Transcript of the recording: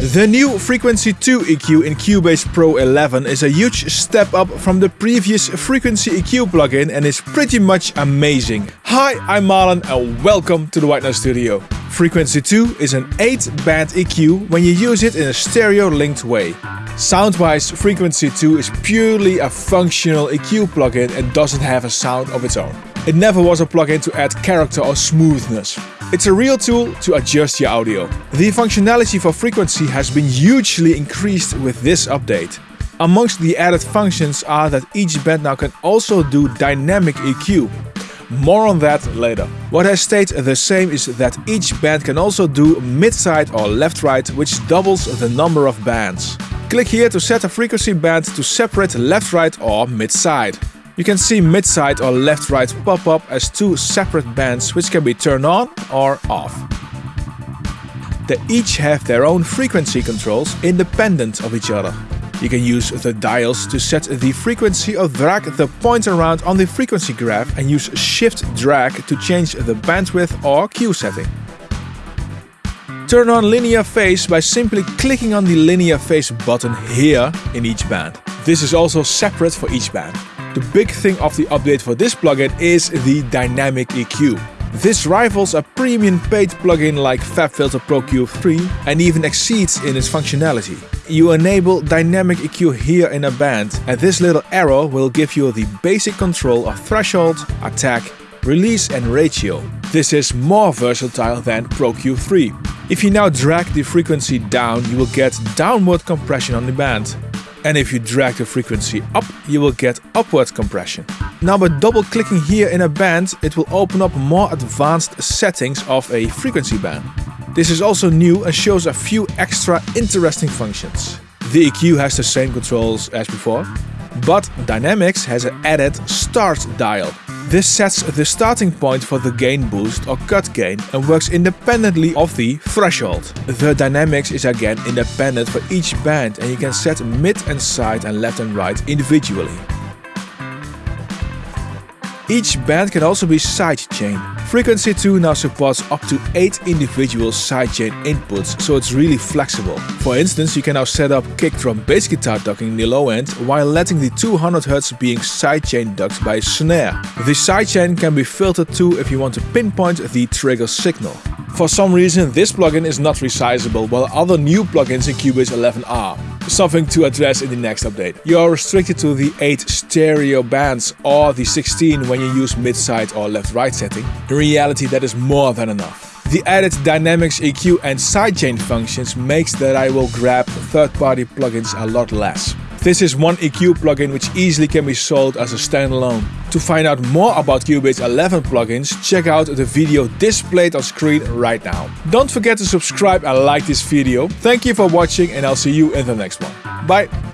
The new Frequency 2 EQ in Cubase Pro 11 is a huge step up from the previous Frequency EQ plugin and is pretty much amazing. Hi, I'm Marlon and welcome to the White Noise Studio. Frequency 2 is an 8-band EQ when you use it in a stereo-linked way. Sound-wise, Frequency 2 is purely a functional EQ plugin and doesn't have a sound of its own. It never was a plugin to add character or smoothness. It's a real tool to adjust your audio. The functionality for frequency has been hugely increased with this update. Amongst the added functions are that each band now can also do dynamic EQ. More on that later. What has stayed the same is that each band can also do mid-side or left-right which doubles the number of bands. Click here to set a frequency band to separate left-right or mid-side. You can see mid-side or left-right pop up as two separate bands which can be turned on or off. They each have their own frequency controls independent of each other. You can use the dials to set the frequency or drag the point around on the frequency graph and use shift drag to change the bandwidth or Q setting. Turn on linear phase by simply clicking on the linear phase button here in each band. This is also separate for each band. The big thing of the update for this plugin is the Dynamic EQ. This rivals a premium paid plugin like FabFilter Pro Q3 and even exceeds in its functionality. You enable Dynamic EQ here in a band and this little arrow will give you the basic control of threshold, attack, release and ratio. This is more versatile than Pro Q3. If you now drag the frequency down, you will get downward compression on the band and if you drag the frequency up, you will get upward compression. Now by double clicking here in a band, it will open up more advanced settings of a frequency band. This is also new and shows a few extra interesting functions. The EQ has the same controls as before, but Dynamics has an added start dial. This sets the starting point for the gain boost or cut gain and works independently of the threshold. The dynamics is again independent for each band and you can set mid and side and left and right individually. Each band can also be sidechain. Frequency 2 now supports up to 8 individual sidechain inputs, so it's really flexible. For instance, you can now set up kick drum bass guitar ducking in the low end while letting the 200Hz being sidechain ducked by a snare. The sidechain can be filtered too if you want to pinpoint the trigger signal. For some reason this plugin is not resizable while other new plugins in Cubase 11 are something to address in the next update. You are restricted to the 8 stereo bands or the 16 when you use mid-side or left-right setting. In reality that is more than enough. The added Dynamics EQ and sidechain functions makes that I will grab third-party plugins a lot less. This is one EQ plugin which easily can be sold as a standalone. To find out more about Cubase 11 plugins, check out the video displayed on screen right now. Don't forget to subscribe and like this video. Thank you for watching and I'll see you in the next one. Bye!